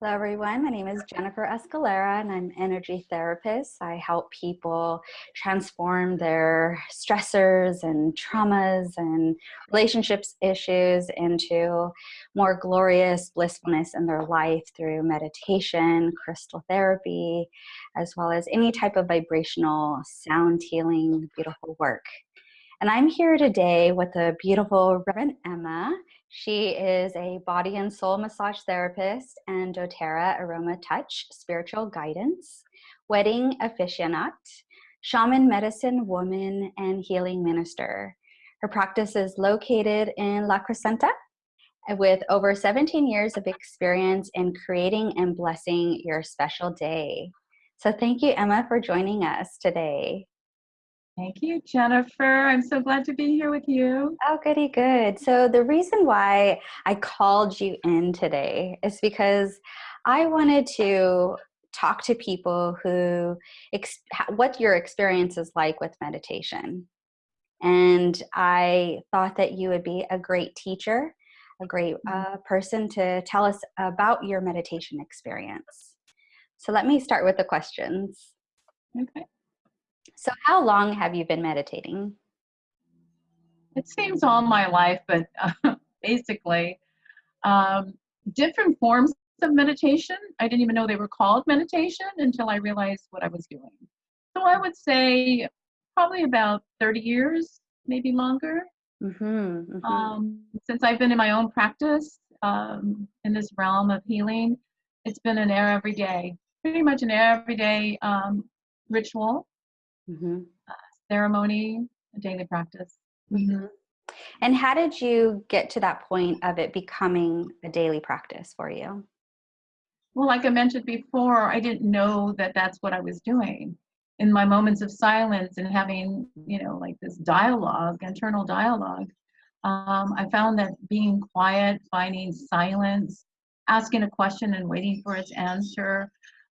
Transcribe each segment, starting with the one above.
Hello, everyone. My name is Jennifer Escalera, and I'm energy therapist. I help people transform their stressors and traumas and relationships issues into more glorious blissfulness in their life through meditation, crystal therapy, as well as any type of vibrational sound healing, beautiful work. And I'm here today with the beautiful Reverend Emma. She is a body and soul massage therapist and doTERRA Aroma Touch spiritual guidance, wedding aficionate, shaman medicine woman, and healing minister. Her practice is located in La Crescenta with over 17 years of experience in creating and blessing your special day. So thank you, Emma, for joining us today. Thank you, Jennifer. I'm so glad to be here with you. Oh, goody good. So the reason why I called you in today is because I wanted to talk to people who what your experience is like with meditation. And I thought that you would be a great teacher, a great mm-hmm. uh, person to tell us about your meditation experience. So let me start with the questions. Okay. So, how long have you been meditating? It seems all my life, but uh, basically, um, different forms of meditation. I didn't even know they were called meditation until I realized what I was doing. So, I would say probably about 30 years, maybe longer. Mm-hmm, mm-hmm. Um, since I've been in my own practice um, in this realm of healing, it's been an air everyday, pretty much an everyday um, ritual mm-hmm. uh, ceremony, a daily practice. Mm-hmm. And how did you get to that point of it becoming a daily practice for you? Well, like I mentioned before, I didn't know that that's what I was doing. In my moments of silence and having, you know, like this dialogue, internal dialogue, um, I found that being quiet, finding silence, asking a question and waiting for its answer,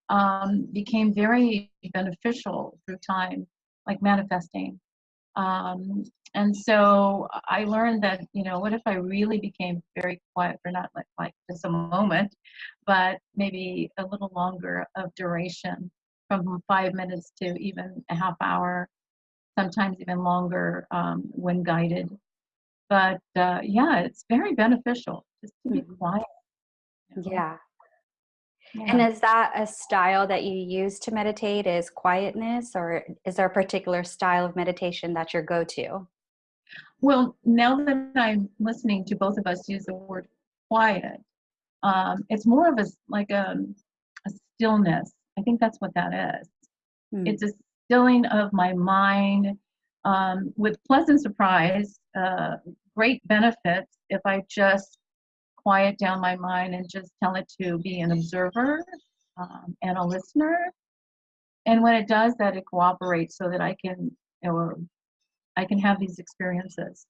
um, became very beneficial through time, like manifesting. Um, and so I learned that, you know, what if I really became very quiet for not like, like just a moment, but maybe a little longer of duration from five minutes to even a half hour, sometimes even longer um, when guided. But uh, yeah, it's very beneficial just to be mm-hmm. quiet. You know? Yeah, yeah. And is that a style that you use to meditate is quietness or is there a particular style of meditation that your go-to? Well, now that I'm listening to both of us use the word quiet, um, it's more of a like a, a, stillness. I think that's what that is. Hmm. It's a stilling of my mind um, with pleasant surprise, uh, great benefits if I just quiet down my mind and just tell it to be an observer um, and a listener. And when it does that, it cooperates so that I can, or I can have these experiences.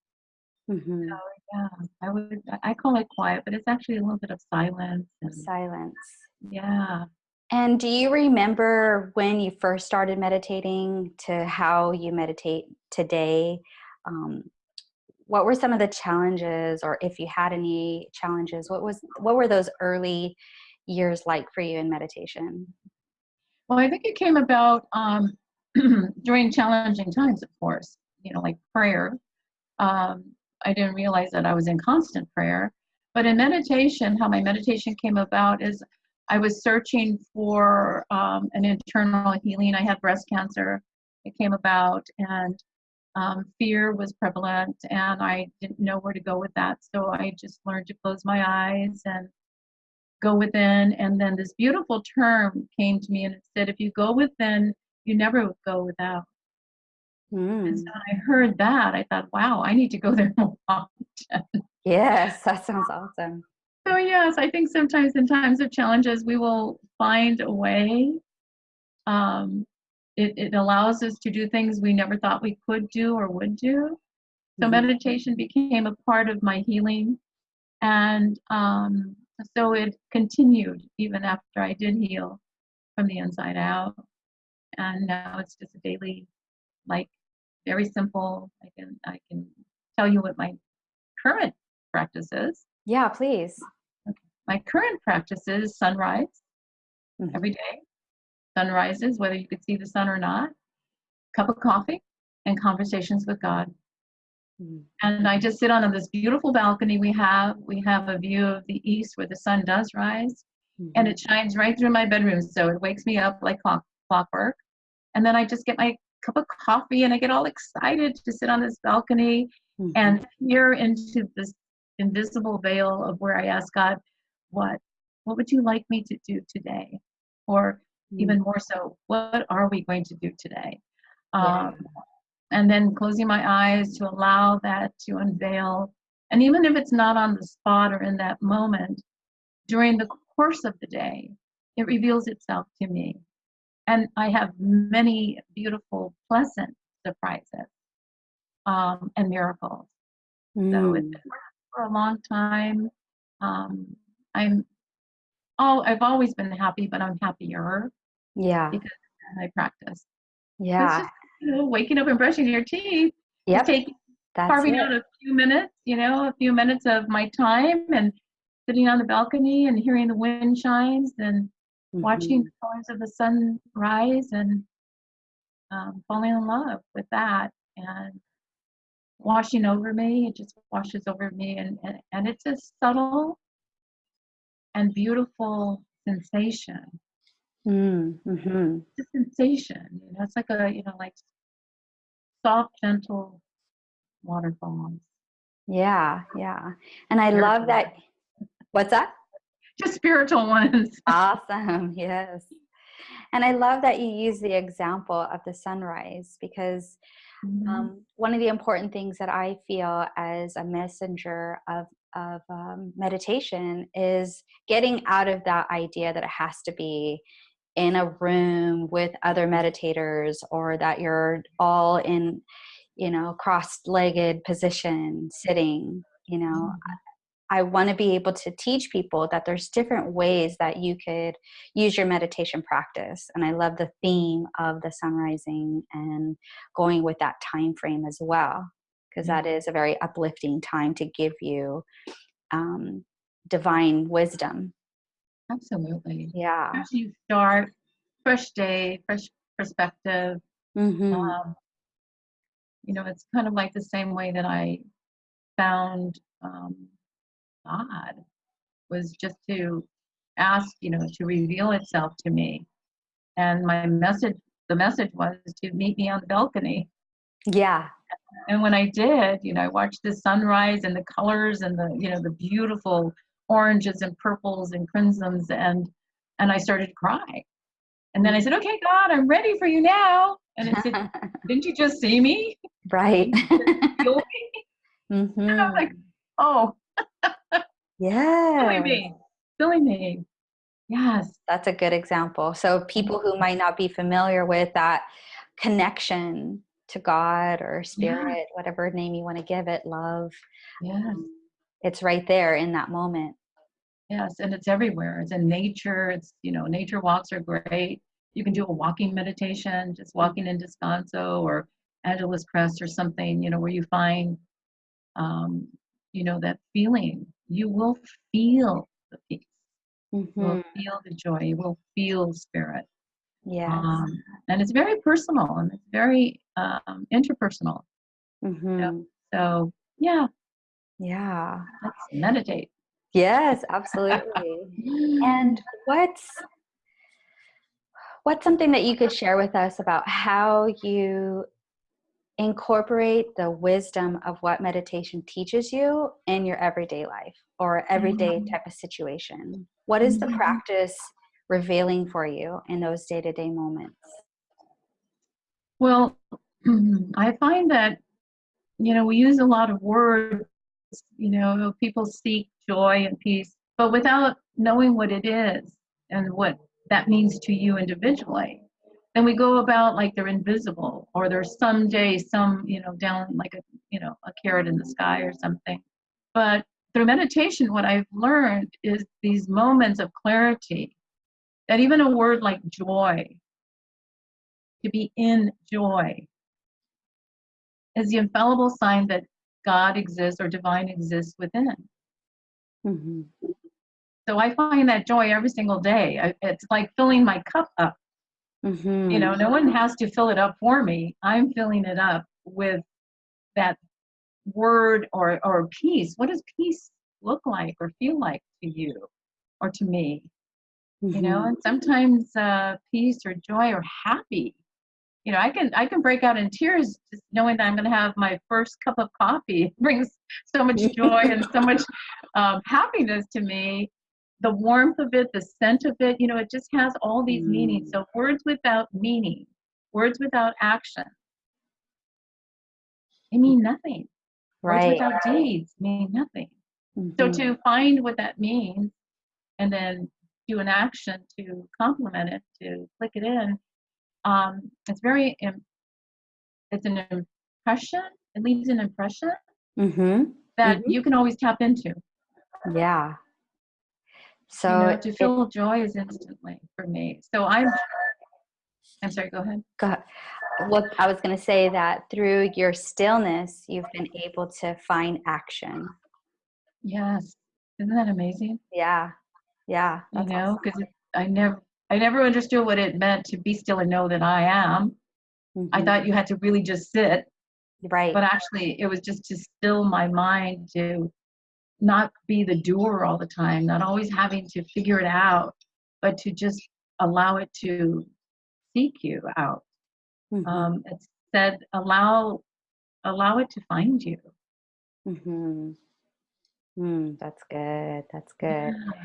Mm-hmm. So, yeah, I would. I call it quiet, but it's actually a little bit of silence. And, silence. Yeah. And do you remember when you first started meditating to how you meditate today? Um, what were some of the challenges or if you had any challenges what was what were those early years like for you in meditation? Well i think it came about um, during challenging times of course you know like prayer. Um, i didn't realize that i was in constant prayer but in meditation how my meditation came about is i was searching for um, an internal healing. I had breast cancer. It came about and um, fear was prevalent and I didn't know where to go with that. So I just learned to close my eyes and go within. And then this beautiful term came to me and it said, if you go within, you never go without. Mm. And so I heard that, I thought, wow, I need to go there more often. Yes, that sounds awesome. So, yes, I think sometimes in times of challenges, we will find a way um, it, it allows us to do things we never thought we could do or would do. So mm-hmm. meditation became a part of my healing. And um, so it continued even after I did heal from the inside out. And now it's just a daily, like very simple. I can I can tell you what my current practice is. Yeah, please. Okay. my current practice is sunrise Mhm. every day, sunrises, whether you could see the sun or not, cup of coffee, and conversations with God. Mhm. And I just sit on this beautiful balcony we have. We have a view of the east where the sun does rise, and it shines right through my bedroom. So it wakes me up like clock, clockwork. And then I just get my cup of coffee and I get all excited to sit on this balcony Mhm. and peer into this invisible veil of where I ask God, what, what would you like me to do today? Or Mhm. even more so, what are we going to do today? Yeah. Um, and then closing my eyes to allow that to unveil. And even if it's not on the spot or in that moment, during the course of the day, it reveals itself to me. And I have many beautiful, pleasant surprises um, and miracles. So it's Mm. been for a long time. Um, I'm oh, I've always been happy, but I'm happier yeah. because my practice. It's Yeah. just you know, waking up and brushing your teeth. Take That's carving it. out a few minutes, you know, a few minutes of my time and sitting on the balcony and hearing the wind chimes and watching Mhm. the colors of the sun rise and um, falling in love with that and washing over me. It just washes over me, and, and, and it's a subtle and beautiful sensation. Mm. Mhm. It's a sensation, you know, it's like a, you know, like soft, gentle waterfalls. Yeah. Yeah. And I Spiritual love that. What's that? Just spiritual ones. Awesome. Yes. And I love that you use the example of the sunrise because Mhm. um, one of the important things that I feel as a messenger of of um, meditation is getting out of that idea that it has to be in a room with other meditators or that you're all in you know cross-legged position sitting you know Mhm. I want to be able to teach people that there's different ways that you could use your meditation practice. And I love the theme of the sun rising and going with that time frame as well, because that is a very uplifting time to give you um, divine wisdom. Absolutely. Yeah. Fresh you start, fresh day, fresh perspective. hmm Um, you know, it's kind of like the same way that I found um, God was just to ask, you know, to reveal itself to me. And my message, the message was to meet me on the balcony. Yeah. And when I did, you know, I watched the sunrise and the colors and the, you know, the beautiful oranges and purples and crimsons and and I started to cry. And then I said, Okay, God, I'm ready for you now. And it said, Didn't you just see me? right. Me? hmm And I'm like, Oh, yeah. silly me. Silly me. Yes. That's a good example. So people who might not be familiar with that connection to God or spirit, whatever name you want to give it, love, Yes. it's right there in that moment. Yes. And it's everywhere. It's in nature. It's, you know, nature walks are great. You can do a walking meditation, just walking in Descanso or Angeles Crest or something, you know, where you find, um, you know, that feeling. You will feel the peace. You hmm will feel the joy. You will feel spirit. Yeah. Um, and it's very personal and it's very um, interpersonal. hmm So, yeah, Yeah. let's meditate. Yes, absolutely. and what's what's something that you could share with us about how you incorporate the wisdom of what meditation teaches you in your everyday life or everyday Mhm. type of situation? What is the Mhm. practice revealing for you in those day-to-day moments? Well, I find that, you know, we use a lot of words, you know, people seek joy and peace, but without knowing what it is and what that means to you individually. Then we go about like they're invisible or there's someday some, you know, down like a, you know, a carrot in the sky or something. But through meditation, what I've learned is these moments of clarity that even a word like joy, to be in joy, is the infallible sign that God exists or divine exists within. Hmm So I find that joy every single day. I, it's like filling my cup up. Mhm. You know, no one has to fill it up for me. I'm filling it up with that word or or peace. What does peace look like or feel like to you or to me? You know, Mhm. and sometimes uh, peace or joy or happy. You know, I can I can break out in tears just knowing that I'm going to have my first cup of coffee. It brings so much joy and so much um, happiness to me. The warmth of it, the scent of it, you know, it just has all these meanings. Mm. So words without meaning, words without action, they mean nothing. right. Words without deeds mean nothing. So Mhm. to find what that means and then do an action to complement it, to click it in, um, it's very, it's an impression. It leaves an impression Mhm. that Mhm. you can always tap into. Yeah. You So know, to it, feel joy is instantly for me. So I'm, I'm sorry, go ahead. go- what I was going to say that through your stillness, you've been able to find action. Yes. Isn't that amazing? Yeah. Yeah. You know, awesome. because I never, I never understood what it meant to be still and know that I am. I Mhm. thought you had to really just sit Right. but actually it was just to still my mind to not be the doer all the time not always having to figure it out but to just allow it to seek you out Mhm. um, it said allow allow it to find you Mm-hmm. Mm, that's good. That's good. Yeah.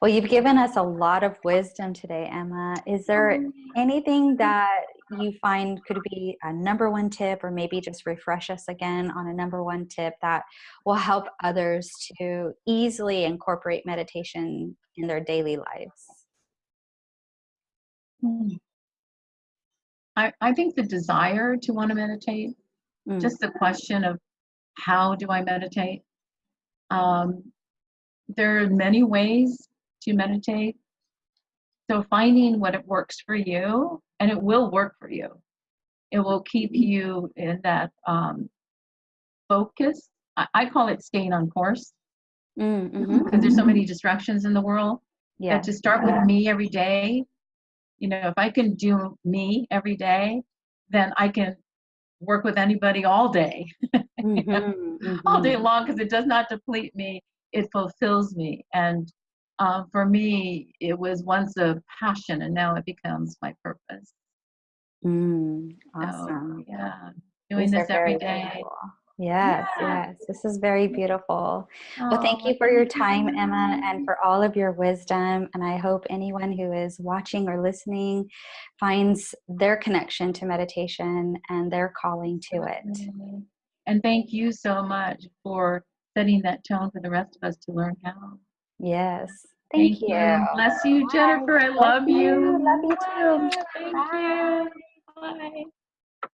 Well, you've given us a lot of wisdom today, Emma. Is there Oh, anything that you find could be a number one tip, or maybe just refresh us again on a number one tip that will help others to easily incorporate meditation in their daily lives? Hmm. I, I think the desire to want to meditate Mm, just the question of how do i meditate um, there are many ways to meditate So finding what it works for you, and it will work for you. It will keep you in that um, focus. I, I call it staying on course mm, mhm. because there's so many distractions in the world. Yeah. That to start with me every day, you know, if I can do me every day, then I can work with anybody all day, Mhm, all day mhm. long because it does not deplete me. It fulfills me. And um, for me, it was once a passion and now it becomes my purpose. Mm, So awesome. yeah, doing These this every very day. beautiful. Yes, Yeah. yes. This is very beautiful. Well, thank Oh, you for your time, Emma, and for all of your wisdom. And I hope anyone who is watching or listening finds their connection to meditation and their calling to it. And thank you so much for setting that tone for the rest of us to learn how. Yes. Thank, you. Bless you, Bye. Jennifer. I Bless love you. you. Love you too. Thank Bye. you. Bye.